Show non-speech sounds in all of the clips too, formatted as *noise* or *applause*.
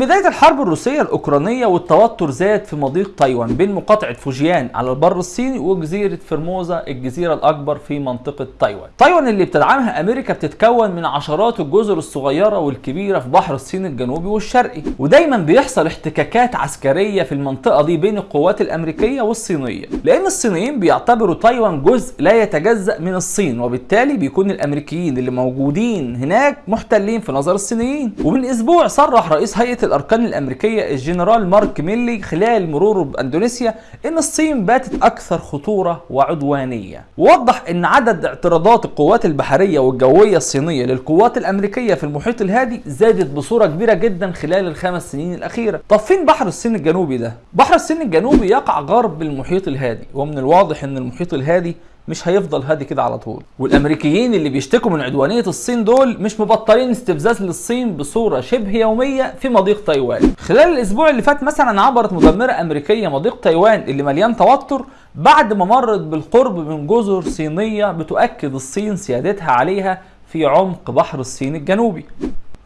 بداية الحرب الروسية الأوكرانية والتوتر زاد في مضيق تايوان بين مقاطعة فوجيان على البر الصيني وجزيرة فرموزا الجزيرة الأكبر في منطقة تايوان. تايوان اللي بتدعمها أمريكا بتتكون من عشرات الجزر الصغيرة والكبيرة في بحر الصين الجنوبي والشرقي، ودايما بيحصل احتكاكات عسكرية في المنطقة دي بين القوات الأمريكية والصينية، لأن الصينيين بيعتبروا تايوان جزء لا يتجزأ من الصين، وبالتالي بيكون الأمريكيين اللي موجودين هناك محتلين في نظر الصينيين. ومن أسبوع صرح رئيس هيئة الأركان الأمريكية الجنرال مارك ميلي خلال مروره بأندونيسيا إن الصين باتت أكثر خطورة وعدوانية ووضح إن عدد اعتراضات القوات البحرية والجوية الصينية للقوات الأمريكية في المحيط الهادي زادت بصورة كبيرة جدا خلال الخمس سنين الأخيرة طب فين بحر الصين الجنوبي ده؟ بحر الصين الجنوبي يقع غرب المحيط الهادي ومن الواضح إن المحيط الهادي مش هيفضل هادي كده على طول. والأمريكيين اللي بيشتكوا من عدوانية الصين دول مش مبطلين استفزاز للصين بصورة شبه يومية في مضيق تايوان. خلال الأسبوع اللي فات مثلا عبرت مدمرة أمريكية مضيق تايوان اللي مليان توتر بعد ما مرت بالقرب من جزر صينية بتؤكد الصين سيادتها عليها في عمق بحر الصين الجنوبي.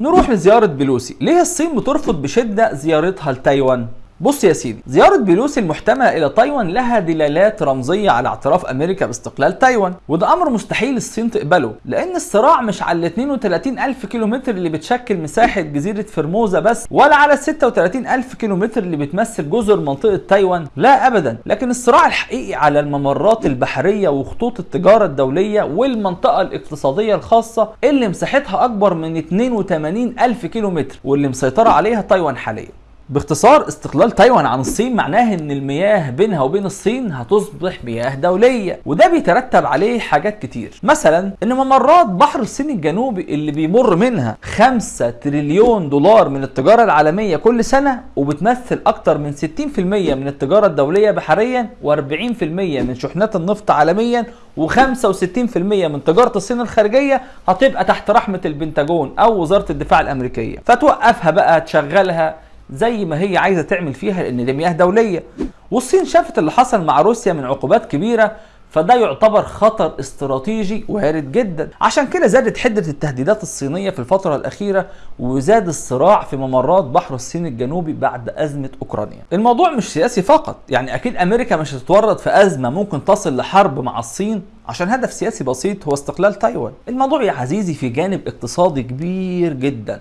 نروح لزيارة بيلوسي ليه الصين بترفض بشدة زيارتها لتايوان؟ بص يا سيدي زيارة بيلوسي المحتملة إلى تايوان لها دلالات رمزية على اعتراف أمريكا باستقلال تايوان وده أمر مستحيل الصين تقبله لأن الصراع مش على ال 32 ألف كيلومتر اللي بتشكل مساحة جزيرة فرموزا بس ولا على ال 36 ألف كيلومتر اللي بتمثل جزر منطقة تايوان لا أبدا لكن الصراع الحقيقي على الممرات البحرية وخطوط التجارة الدولية والمنطقة الاقتصادية الخاصة اللي مساحتها أكبر من 82 ألف كيلومتر واللي مسيطرة عليها تايوان حاليا. باختصار استقلال تايوان عن الصين معناه إن المياه بينها وبين الصين هتصبح مياه دولية وده بيترتب عليه حاجات كتير. مثلا إن ممرات بحر الصين الجنوبي اللي بيمر منها 5 تريليون دولار من التجارة العالمية كل سنة وبتمثل أكتر من 60% من التجارة الدولية بحريا و40% من شحنات النفط عالميا و65% من تجارة الصين الخارجية هتبقى تحت رحمة البنتاجون أو وزارة الدفاع الأمريكية. فتوقفها بقى تشغلها زي ما هي عايزة تعمل فيها لأن دي مياه دولية. والصين شافت اللي حصل مع روسيا من عقوبات كبيرة فده يعتبر خطر استراتيجي وارد جدا. عشان كده زادت حدة التهديدات الصينية في الفترة الأخيرة وزاد الصراع في ممرات بحر الصين الجنوبي بعد أزمة أوكرانيا. الموضوع مش سياسي فقط يعني أكيد أمريكا مش هتتورط في أزمة ممكن تصل لحرب مع الصين عشان هدف سياسي بسيط هو استقلال تايوان. الموضوع يا عزيزي في جانب اقتصادي كبير جدا.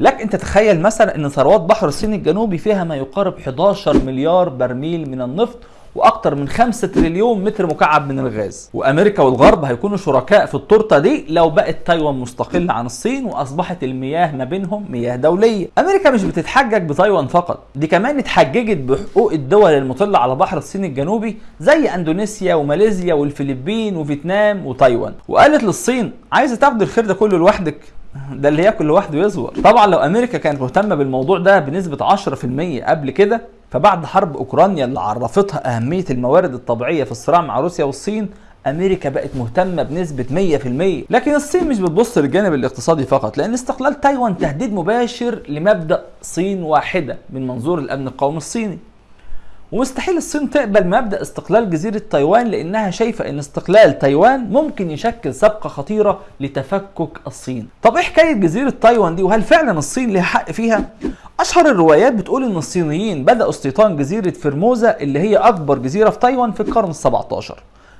لك انت تخيل مثلا أن ثروات بحر الصين الجنوبي فيها ما يقارب 11 مليار برميل من النفط وأكتر من 5 تريليون متر مكعب من الغاز. وأمريكا والغرب هيكونوا شركاء في التورتة دي لو بقت تايوان مستقلة عن الصين وأصبحت المياه ما بينهم مياه دولية. أمريكا مش بتتحجج بتايوان فقط دي كمان اتحججت بحقوق الدول المطلة على بحر الصين الجنوبي زي أندونيسيا وماليزيا والفيلبين وفيتنام وتايوان. وقالت للصين عايزة تاخد الخير ده كله لوحدك؟ *laughs* ده اللي ياكل لوحده يصور طبعا لو أمريكا كانت مهتمة بالموضوع ده بنسبة 10% قبل كده فبعد حرب أوكرانيا اللي عرفتها أهمية الموارد الطبيعية في الصراع مع روسيا والصين أمريكا بقت مهتمة بنسبة 100% لكن الصين مش بتبص للجانب الاقتصادي فقط لأن استقلال تايوان تهديد مباشر لمبدأ صين واحدة من منظور الأمن القومي الصيني. ومستحيل الصين تقبل مبدأ استقلال جزيرة تايوان لأنها شايفة إن استقلال تايوان ممكن يشكل سبقه خطيرة لتفكك الصين. طب إيه حكاية جزيرة تايوان دي وهل فعلا الصين ليها حق فيها؟ أشهر الروايات بتقول إن الصينيين بدأوا استيطان جزيرة فرموزا اللي هي أكبر جزيرة في تايوان في القرن ال17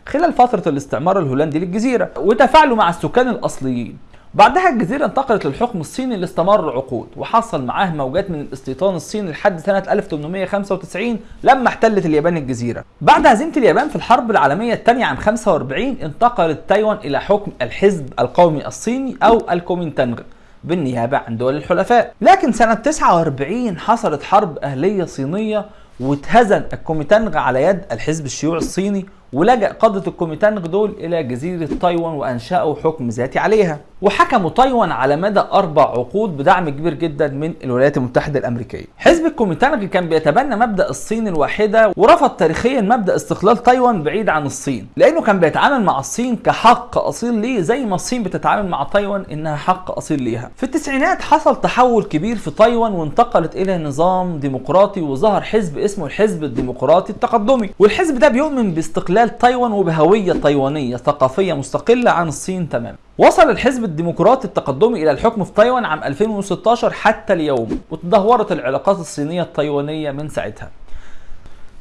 خلال فترة الاستعمار الهولندي للجزيرة وتفاعلوا مع السكان الأصليين. بعدها الجزيرة انتقلت للحكم الصيني اللي استمر عقود وحصل معاه موجات من الاستيطان الصيني لحد سنة 1895 لما احتلت اليابان الجزيرة. بعد هزيمة اليابان في الحرب العالمية الثانية عام 45 انتقلت تايوان إلى حكم الحزب القومي الصيني أو الكومينتانغ بالنيابة عن دول الحلفاء. لكن سنة 49 حصلت حرب أهلية صينية واتهزم الكوميتانغ على يد الحزب الشيوعي الصيني ولجأ قادة الكوميتانغ دول إلى جزيرة تايوان وأنشأوا حكم ذاتي عليها. وحكموا تايوان على مدى أربع عقود بدعم كبير جدا من الولايات المتحدة الأمريكية. حزب الكوميتانغ كان بيتبنى مبدأ الصين الواحدة ورفض تاريخيا مبدأ استقلال تايوان بعيد عن الصين لأنه كان بيتعامل مع الصين كحق أصيل ليه زي ما الصين بتتعامل مع تايوان إنها حق أصيل ليها. في التسعينات حصل تحول كبير في تايوان وانتقلت إلى نظام ديمقراطي وظهر حزب اسمه الحزب الديمقراطي التقدمي. والحزب ده بيؤمن باستقلال باستقلال تايوان وبهوية تايوانية ثقافية مستقلة عن الصين تماما. وصل الحزب الديمقراطي التقدمي إلى الحكم في تايوان عام 2016 حتى اليوم وتدهورت العلاقات الصينية التايوانية من ساعتها.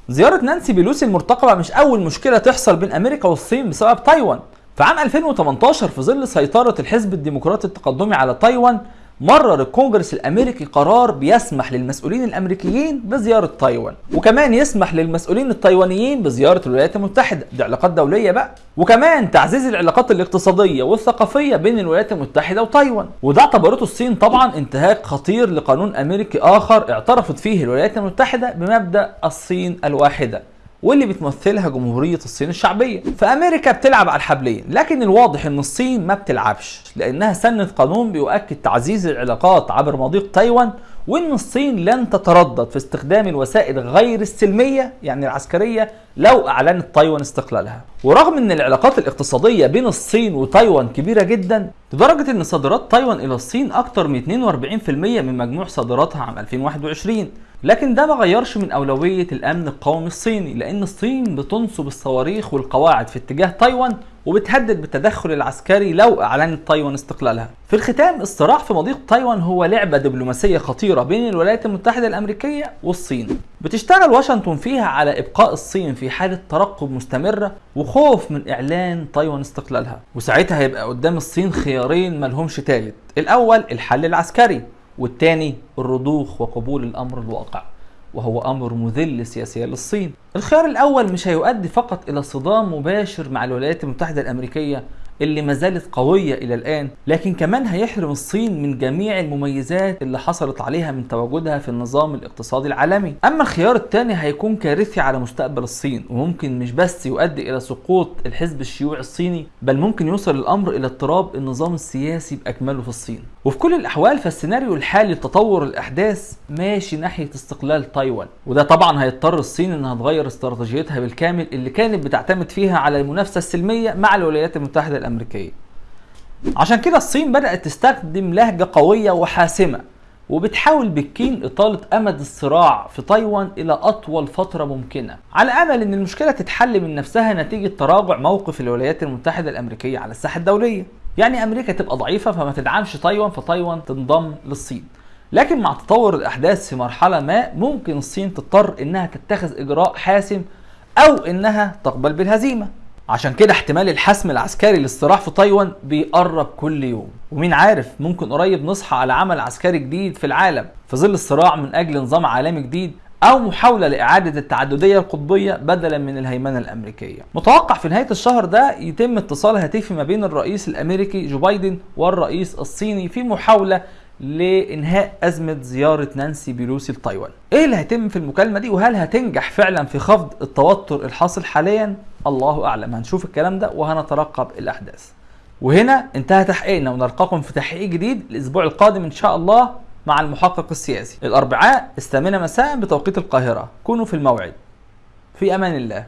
زيارة نانسي بيلوسي المرتقبة مش أول مشكلة تحصل بين أمريكا والصين بسبب تايوان. في عام 2018 في ظل سيطرة الحزب الديمقراطي التقدمي على تايوان مرر الكونجرس الأمريكي قرار بيسمح للمسؤولين الأمريكيين بزيارة تايوان وكمان يسمح للمسؤولين التايوانيين بزيارة الولايات المتحدة. دي علاقات دولية بقى. وكمان تعزيز العلاقات الاقتصادية والثقافية بين الولايات المتحدة وتايوان. وده اعتبرته الصين طبعا انتهاك خطير لقانون أمريكي آخر اعترفت فيه الولايات المتحدة بمبدأ الصين الواحدة. واللي بتمثلها جمهورية الصين الشعبية. فأمريكا بتلعب على الحبلين لكن الواضح أن الصين ما بتلعبش لأنها سنت قانون بيؤكد تعزيز العلاقات عبر مضيق تايوان وأن الصين لن تتردد في استخدام الوسائل غير السلمية يعني العسكرية لو أعلنت تايوان استقلالها. ورغم أن العلاقات الاقتصادية بين الصين وتايوان كبيرة جدا لدرجة أن صادرات تايوان إلى الصين أكثر من 42% من مجموع صادراتها عام 2021 لكن ده ما غيرش من أولوية الأمن القومي الصيني لأن الصين بتنصب الصواريخ والقواعد في اتجاه تايوان وبتهدد بالتدخل العسكري لو أعلنت تايوان استقلالها. في الختام الصراع في مضيق تايوان هو لعبة دبلوماسية خطيرة بين الولايات المتحدة الأمريكية والصين. بتشتغل واشنطن فيها على إبقاء الصين في حالة ترقب مستمرة وخوف من إعلان تايوان استقلالها. وساعتها هيبقى قدام الصين خيارين ملهمش تالت. الأول الحل العسكري والتاني الرضوخ وقبول الأمر الواقع وهو أمر مذل سياسيا للصين. الخيار الأول مش هيؤدي فقط إلى صدام مباشر مع الولايات المتحدة الأمريكية اللي ما زالت قوية إلى الآن، لكن كمان هيحرم الصين من جميع المميزات اللي حصلت عليها من تواجدها في النظام الاقتصادي العالمي. أما الخيار الثاني هيكون كارثي على مستقبل الصين وممكن مش بس يؤدي إلى سقوط الحزب الشيوعي الصيني، بل ممكن يوصل الأمر إلى اضطراب النظام السياسي بأكمله في الصين. وفي كل الأحوال فالسيناريو الحالي لتطور الأحداث ماشي ناحية استقلال تايوان، وده طبعا هيضطر الصين إنها تغير استراتيجيتها بالكامل اللي كانت بتعتمد فيها على المنافسة السلمية مع الولايات المتحدة الأمريكية. عشان كده الصين بدأت تستخدم لهجة قوية وحاسمة وبتحاول بكين إطالة أمد الصراع في تايوان إلى أطول فترة ممكنة. على أمل أن المشكلة تتحل من نفسها نتيجة تراجع موقف الولايات المتحدة الأمريكية على الساحة الدولية. يعني أمريكا تبقى ضعيفة فما تدعمش تايوان فتايوان تنضم للصين. لكن مع تطور الأحداث في مرحلة ما ممكن الصين تضطر إنها تتخذ إجراء حاسم أو إنها تقبل بالهزيمة. عشان كده احتمال الحسم العسكري للصراع في تايوان بيقرب كل يوم ومين عارف ممكن قريب نصحى على عمل عسكري جديد في العالم في ظل الصراع من أجل نظام عالمي جديد أو محاولة لإعادة التعددية القطبية بدلا من الهيمنة الأمريكية متوقع في نهاية الشهر ده يتم اتصال هاتفي ما بين الرئيس الأمريكي جو بايدن والرئيس الصيني في محاولة لإنهاء أزمة زيارة نانسي بيلوسي لتايوان. إيه اللي هيتم في المكالمة دي وهل هتنجح فعلا في خفض التوتر الحاصل حاليا؟ الله أعلم هنشوف الكلام ده وهنترقب الأحداث. وهنا انتهى تحقيقنا ونلقاكم في تحقيق جديد الأسبوع القادم إن شاء الله مع المحقق السياسي. الأربعاء الثامنه مساء بتوقيت القاهرة، كونوا في الموعد. في أمان الله.